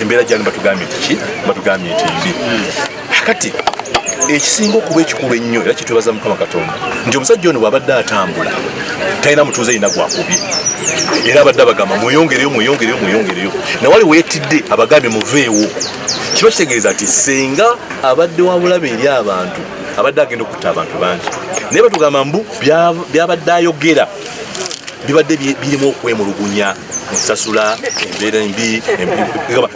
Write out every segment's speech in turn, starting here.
embeera gyali batugambye nti ki? Batugambye nti mbi kati ekisinga okuba ekikulu ennyo era kitwebaza mukama katonda nti omusajja ono bwabadde atambula talina mutuuze yina gwakubye era abadde abagamba mweyongereyo mweyongereyo mweyongereyo. Nawali weetidde abagambye muveewo. Kiba kitegeeza nti senga abadde wabulabe eri abantu abadde agenda okutta abantu bangi. Naye batugamba mbu byabadde ayogera bibadde birimu okwemulugunya ensasula embeera embi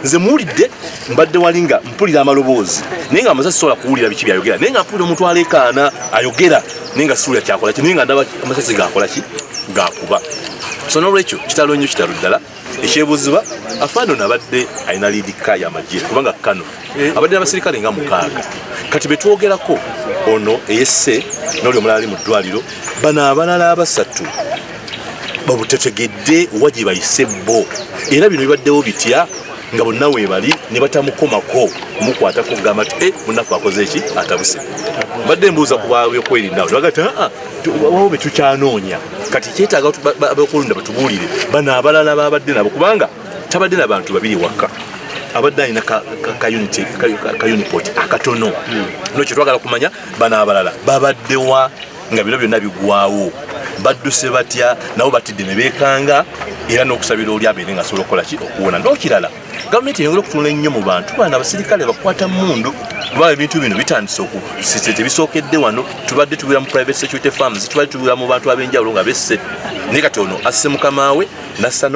nze muwulidde mbadde wali nga mpulira amaloboozi. Naye nga amaze sisobola kuwulira biki byayogera? Naye nga mpulira omuntu aleekaana ayogera. Naye nga siwulira kyakola ki? Naye nga ndaba amasasi gakola ki? Gakuba so nolwekyo kitalo nnyo kitalo ddala. Ekyebuuzibwa afaano nabadde alina liidika yamagye kubanga kano abadde n'abasirikale nga mukaaga. Kati betwogerako ono eyesse noli omulala ali mu ddwaliro bano abalala abasatu babutetegedde owa gye bayise bo. Era bino bibaddewo bitya? Nga bonna weebali ne batamukomako kumukwatako kugamba ti e munaffe akoze eki atabuse. Badde mbuuza kubabyokwerinda bagati aa wawo betukyanoonya kati kyetaaga abakulunda batubuulire bano abalala babadde nabo kubanga tabadde nabantu babiri waka abadde alina kaunipot akatono. Nokyo twagala kumanya bano abalala babaddewa nga bino byonna bigwawo badduse batya nabo batidde ne beekanga era n'okusabira oli abeere nga asobola okukola ki okuwona n'okirala gavumenti eyongera okutunula ennyo mu bantu bana abasirikale bakwata mundu kuba ebintu bino bitandise tebisookedde wano tubadde tubeera mu private security farms tubadde tubeera mu bantu ab'enjawulo nga besse naye kati ono asse mukama we natta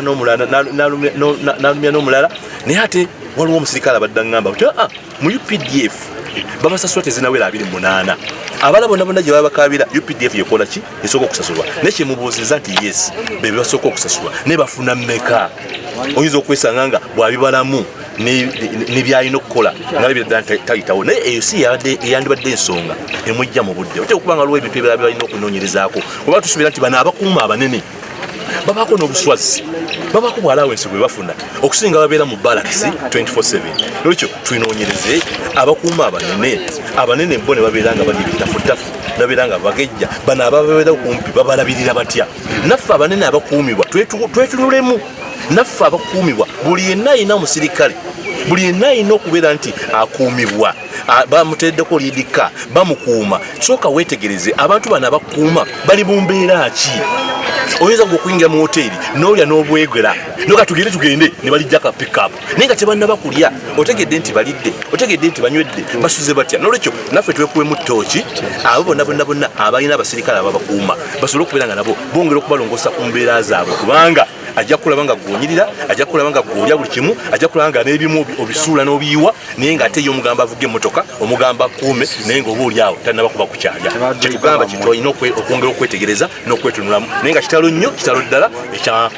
n'omulala n'alumya n'omulala naye ate waliwo omusirikale abadde aŋŋamba ti aa mu updf babasasula tezinawera 28 abala bonna bonna gye babakabira updf yekola ki? Esooka okusasulwa. Naye kyemubuuziza nti yes bebasooka okusasulwa. Naye bafuna mmeka? Oyinza okwesanga nga bwabibalamu nebyalina okukola nalabira tayitawo. Naye eyo si yandibadde ensonga emujja mu budde. Ote okuba nga waliwo ebintu ebirala byalina okunoonyerezaako? Oba tusuubira nti bano abakuuma abanene babaako n'obuswazi babaako bwalawensi bwe bafuna okusinga babeera mu balakisi 24/7 nolwekyo twinoonyereze abakuuma abanene. Abanene bo ne babeera nga bali bitafutafu babeera nga bagejja. Bano ababeera kumpi babalabirira batya? Naffe abanene abakuumibwa twetunulemu. Naffe abakuumibwa buli yenna ayina omusirikale buli yenna ayina okubeera nti akuumibwa bamuteddeko lidika bamukuuma. Sooka weetegereze abantu bano abakuuma bali mu mbeera ki oyinza nga okuyingira mu hoteeri n'olya n'obwegera noga tugende tugende ne balijja ka pickup naye nga tebannaba kulya otegedde nti balidde otegedde nti banywedde basuze batya? Nolwekyo naffe twekuwemu ttooki abo bonna bonna bonna abalina abasirikale ababakuuma basobole okubeera nga nabo bongera okubalongoosa ku mbeera zaabwe kubanga ajja kulaba nga gwonyirira ajja kulaba nga gwolya buli kimu ajja kulaba nga n'ebimu obisuula n'obiyiwa naye ngaate ye omugamba avuga emmotoka omugamba kuume naye nga oba oli awo talina bakuba ku kyalya kyetugamba kitolina okwongera okwetegereza n'okwetunulamu. Naye nga kitalo nnyo kitalo ddala ekya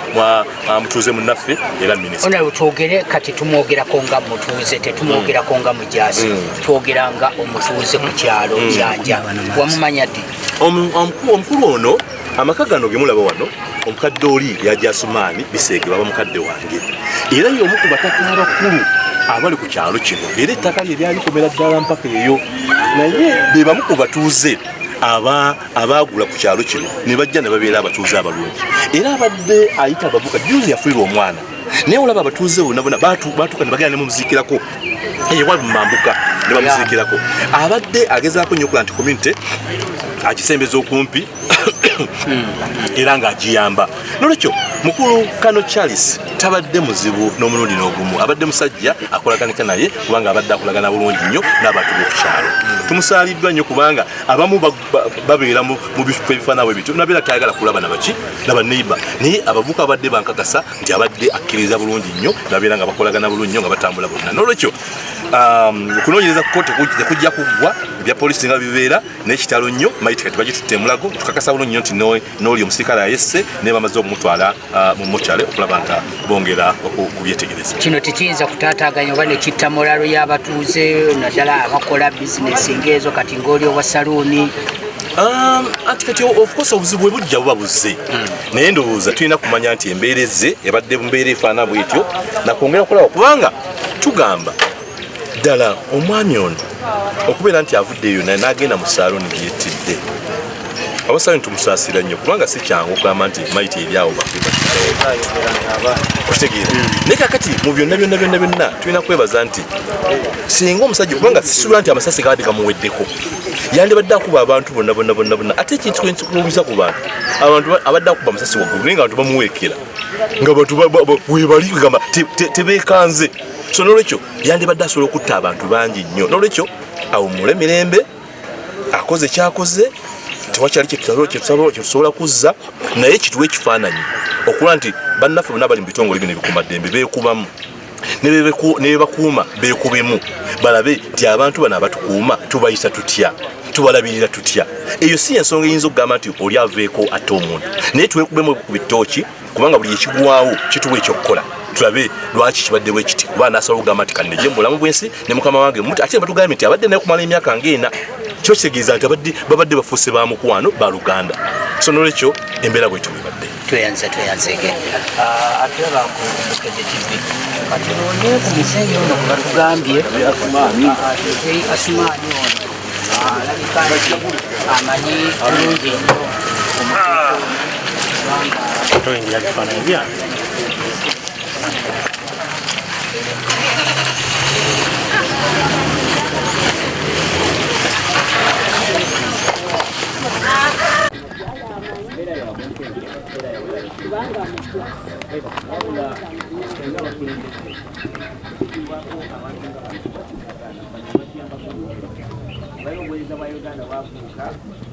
mutuuze munnaffe era minisita. Twogere kati tumwogerako nga mutuuze tetumwogerako nga mujaasi twogera nga omutuuze ku kyalo kyanja wamumanya ddi? Omukulu ono amaka gano gemulaba wano omukadde oli yajasumaani biseege baba mukadde wange. Era ye omu ku bataka abakulu abali ku kyalo kino era ettaka lye lyalikomera ddala mpaka eyo. Naye be bamu ku batuuze abaagula ku kyalo kino ne bajja ne babeera abatuuze abalungi. Era abadde ayita abavuka juzi yafuirwa omwana. Naye olaba abatuuze bonna bonna batuuka ne bagenda ne mumuziikirako ewali mumambuka ne bamuziikirako. Abadde agezaako nnyo okula nti community akisembeza okumpi era ng'agiyamba. Nolwekyo mukulu kano charles tabadde muzibu n'omulundi n'ogumu. Abadde musajja akolaganika naye kubanga abadde akolagana bulungi nnyo n'abantu b'okukyalo tumusaaliddwa nnyo kubanga abamu babeera mu bifo ebifaananabwe bityo. Nabeera tayagala kulaba nabaki nabaneiba naye abavuka abadde bankakasa nti abadde akkiriza bulungi nnyo nabeera nga bakolagana bulungi nnyo nga batambula bonna. Nolwekyo okunoonyereza kuko tekujja kuggwa ebya polisi nga bibeera n'ekitalo nnyo maiti kati bagitutte emulago tukakasa bulungi nnyo nti n'oli omusirikale ayesse naye bamaze okumutwala mu mokyale okulaba nga bongera okubyetegereza kino tekiyinza kutaataganya oba nekitta mulalo y'abatuuze naddala abakola bizinesi ngaezo kati ngaoli owa saluuni anti kati ofcourse obuzibu bwe bujja buba buzze. Naye ndowooza tulina kumanya nti embeera ezze ebadde mumbeera efaana bwetyo nakwongera okulaba kubanga tugamba ddala omwami ono okubeera nti avuddeeyo naye n'agenda mu saaloni gyettidde abasaayi tumusaasira nnyo kubanga si kyangu okugamba nti maiti eryawo okitegeera. Naye kakati mu byonna byonna byonna byonna tulina kwebaza nti singa omusajja kubanga sisubira nti amasasi gabadde gamuweddeko yandibadde akuba abantu bonna bonna bonna bonna ate ekintu kulumiza ku bantu abantu ba- abadde akuba amasasi waggulu naye nga abantu bamuweekera. Nga bantu ba- ba- ba- webali gamba tebeekanze so nolwekyo yandibadde asobola okutta abantu bangi nnyo. Nolwekyo awumule mirembe akoze kyakoze tewakyali kyetusobola kuzza naye kituwa ekifaananyi okulaba nti bannaffe bonna bali mu bitongole bino ebikuumaddembe beekubamu. Ne bebeku- ne bebakuuma beekubemu. Balabe nti abantu bano abatukuuma tubayisa tutya? Tubalabirira tutya? Eyo si ensonga eyinza okugamba nti oli aveeko ate omuntu. Naye twekubemu ku bitooki kubanga buli ekigwawo kituwa ekyokukola. Tulabe lwaki kibadde bwe kiti kuba nasobola okugamba nti kanneje mu bulamu bwensi ne mukama wange. Muti ate batugambye nti abadde naye kumala emyaka ngaena kiba kitegeeza nti abadde- babadde bafuuse ba mukwano ba luganda. So nolwekyo embeera bwetyo bwebadde tweyanze tweyanzege ate bakumukeze tv kati none ku muzeeyi ono gwe batugambye. Muzeeyi asumaani ono. Alabika nti amanyi bulungi nnyo toyingira bifaananyi centro in via di Faneria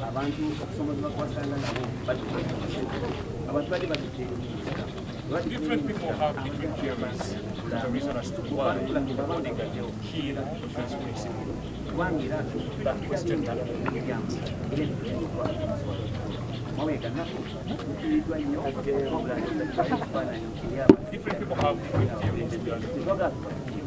abantu okusomozebwa kwasanga nabo bali Different people have different theories. The reason as to why Odinga killed different principle. That question that Different people have different theories.